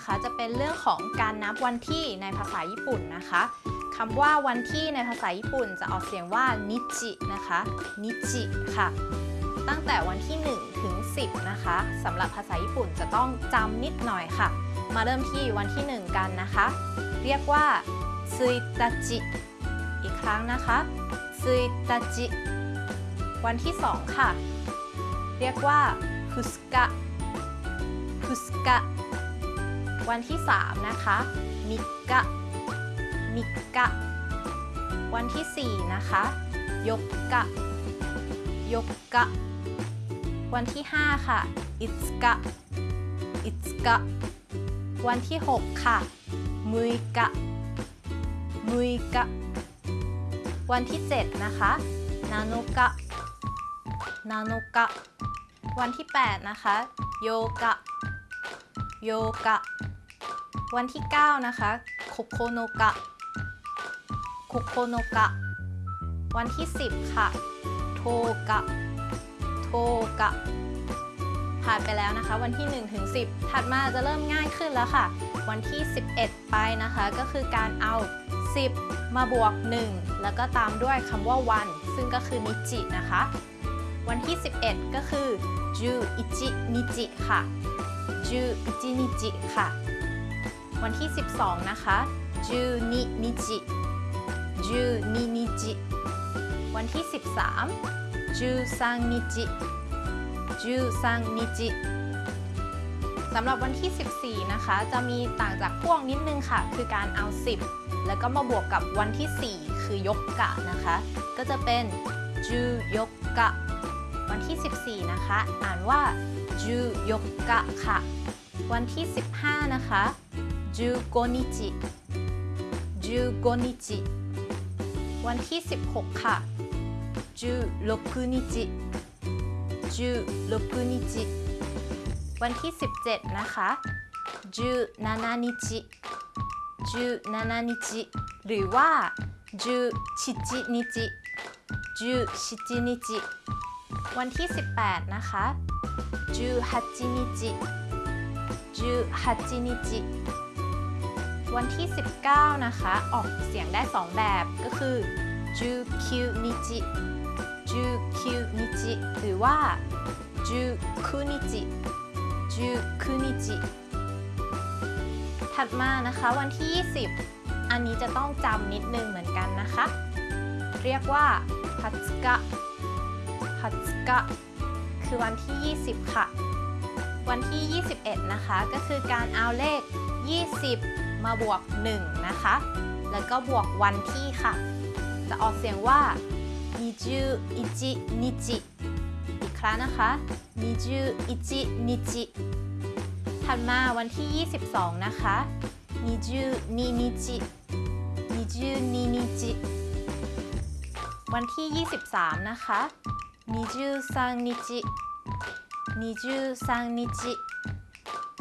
นะคะ จะเป็นเรื่องของการนับวันที่ในภาษาญี่ปุ่นนะคะคำว่าวันที่ในภาษาญี่ปุ่นจะออกเสียงว่านิจินะคะนิจิค่ะ ตั้งแต่วันที่ 1 ถึง 10 นะคะสำหรับภาษาญี่ปุ่นจะต้องจำนิดหน่อยค่ะ มาเริ่มที่วันที่ 1 กันนะคะ เรียกว่าซุยตาจิอีกครั้งนะคะซุยตาจิวันที่ 2 ค่ะ เรียกว่าฟุสกะฟุสกะ วันที่ 3 นะคะมิกะมิกะวันที่ 4 นะคะยกกะยกกะวันที่ 5 ค่ะอิสกะอิสกะวันที่ 6 ค่ะมุยกะมุยกะวันที่ 7 นะคะนาโนกะนาโนกะวันที่ 8 นะคะโยกะโยกะ วันที่ 9 นะคะโคโคโนกะโคโคโนกะ วันที่ 10 ค่ะ โทกะ โทกะ ผ่านไปแล้วนะคะ วันที่ 1 ถึง 10 ถัดมาจะเริ่มง่ายขึ้นแล้วค่ะ วันที่ 11 ไปนะคะ ก็คือการเอา 10 มาบวก 1 แล้วก็ตามด้วยคำว่าวัน ซึ่งก็คือ にち นะคะ วันที่ 11 ก็คือ じゅういちにち ค่ะ じゅういちにち ค่ะ วันที่ 12 นะคะ じゅうににち じゅうににち วันที่ 13 じゅうさんにち じゅうさんにちสำหรับวันที่ 14 นะคะ จะมีต่างจากพวกนิดนึงค่ะ คือการเอา 10 แล้วก็มาบวกกับวันที่ 4 คือยกกะนะคะ ก็จะเป็นจูยกกะ วันที่ 14 นะคะ อ่านว่าจูยกกะค่ะ วันที่ 15 นะคะ จูโกนิจิจูโกนิจิ วันที่ 16 ค่ะ16日16日 วันที่ 17 นะคะ17日17日 หรือว่า17日17日 วันที่ 18 นะคะ18日18日 วันที่ 19 นะคะ ออกเสียงได้ 2 แบบก็คือจูคินิจิจูคินิจิหรือว่าจูคุนิจิจูคุนิจิถัดมานะคะวันที่ 20 อันนี้จะต้องจำนิดนึงเหมือนกันนะคะ เรียกว่าพัตกะพัตกะคือวันที่ 20 ค่ะ วันที่ 21 นะคะ ก็คือการเอาเลข 20 มาบวก 1 นะคะ แล้วก็บวกวันที่ค่ะ จะออกเสียงว่า にじゅういちにち อีกครั้งนะคะ にじゅういちにち ถัดมาวันที่ 22 นะคะ にじゅうににち にじゅうににち วันที่ 23 นะคะ にじゅうさんにち にじゅうさんにち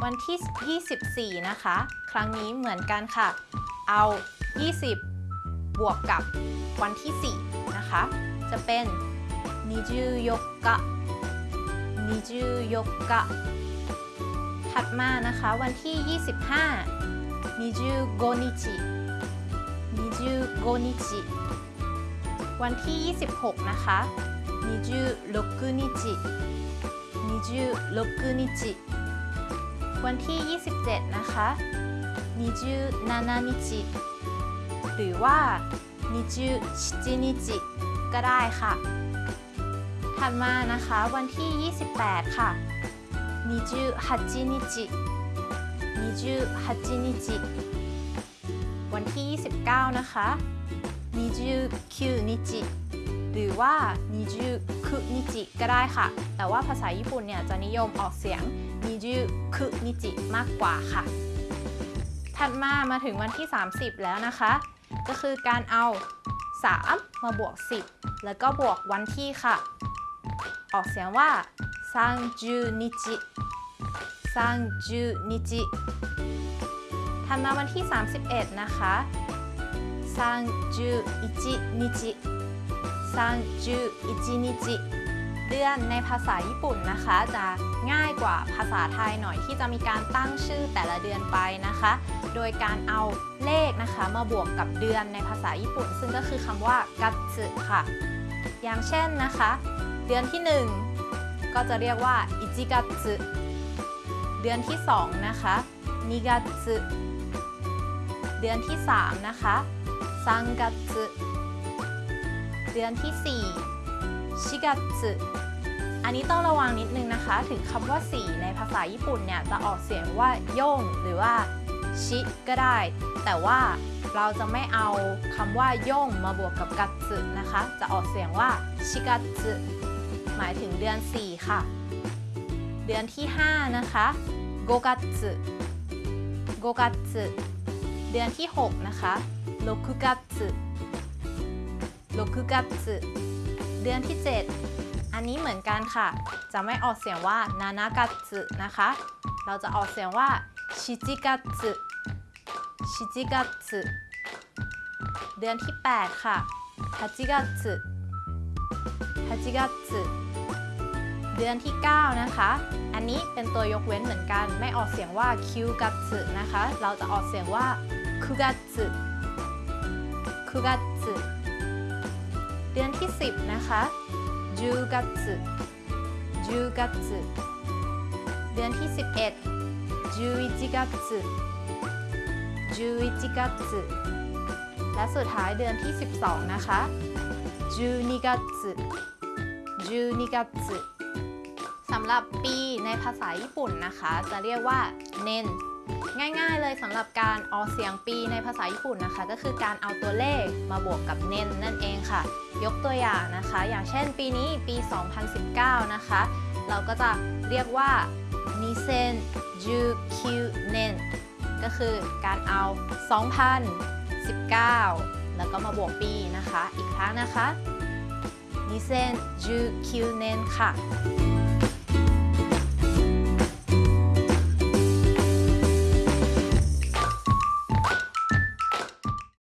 วันที่ 24 นะคะ ครั้งนี้เหมือนกันค่ะ เอา 20 บวกกับวันที่ 4 นะคะ จะเป็น24日24日ถัดมานะคะ วันที่ 25 25日25日วันที่ 26 นะคะ26日26日 วันที่ 27 นะคะ27นิจิหรือว่า27นิจิก็ได้ค่ะ ถัดมานะคะวันที่ 28 ค่ะ28นิจิ28นิจิวันที่ 29 นะคะ29นิจิ รือว่านิจูคุนิจิก็ได้ค่ะ แต่ว่าภาษาญี่ปุ่นเนี่ยจะนิยมออกเสียงนิจูคุนิจิมากกว่าค่ะ ถัดมามาถึงวันที่ 30 แล้วนะคะ ก็คือการเอา 3 มาบวก 10 แล้วก็บวกวันที่ค่ะ ออกเสียงว่าซังจูนิจิซังจูนิจิถัดมาวันที่ 31 นะคะซังจูอิจินิจิ 31日31日เดือนในภาษาญี่ปุ่นนะคะ จะง่ายกว่าภาษาไทยหน่อยที่จะมีการตั้งชื่อแต่ละเดือนไปนะคะ โดยการเอาเลขนะคะมาบวกกับเดือนในภาษาญี่ปุ่น ซึ่งก็คือคำว่ากัตสึค่ะ อย่างเช่นนะคะ เดือนที่ 1 ก็จะเรียกว่าอิจิกัตสึเดือนที่ 2 นะคะนิกัตสึเดือนที่ 3 นะคะซังกัตสึ ดือนที่ 4 ชิกัตสึอันนี้ต้องระวังนิดนึงนะคะ ถึงคำว่า 4 ในภาษาญี่ปุ่นเนี่ย จะออกเสียงว่าโย่งหรือว่าชิก็ได้ แต่ว่าเราจะไม่เอาคำว่าโย่งมาบวกกับกัตสึนะคะ จะออกเสียงว่าชิกัตสึหมายถึงเดือน 4 ค่ะ เดือนที่ 5 นะคะโกกัตสึโกกัตสึเดือนที่ 6 นะคะโลคุกัตสึ โลคุกัตสึเดือนที่ 7 อันนี้เหมือนกันค่ะ จะไม่ออกเสียงว่านานากัตสึนะคะ เราจะออกเสียงว่าชิจิกัตสึชิจิกัตสึเดือนที่ 8 ค่ะฮาจิกัตสึฮาจิกัตสึเดือนที่ 9 นะคะ อันนี้เป็นตัวยกเว้นเหมือนกัน ไม่ออกเสียงว่าคิวกัตสึนะคะ เราจะออกเสียงว่าคุกัตสึคุกัตสึ ดือนที่ 10 นะคะจูกัตสึจูกัตสึเดือนที่ 11จูอิจิกัตสึจูอิจิกัตสึและสุดท้ายเดือนที่ 12 นะคะจูนิกัตสึจูนิกัตสึสำหรับปีในภาษาญี่ปุ่นนะคะ จะเรียกว่าเนน ง่ายๆเลยสำหรับการออกเสียงปีในภาษาญี่ปุ่นนะคะ ก็คือการเอาตัวเลขมาบวกกับเนนนั่นเองค่ะ ยกตัวอย่างนะคะ อย่างเช่นปีนี้ปี 2019 นะคะ เราก็จะเรียกว่านิเซนจูคิเนนก็คือการเอา 2019 แล้วก็มาบวกปีนะคะ อีกครั้งนะคะนิเซนจูคิเนนค่ะ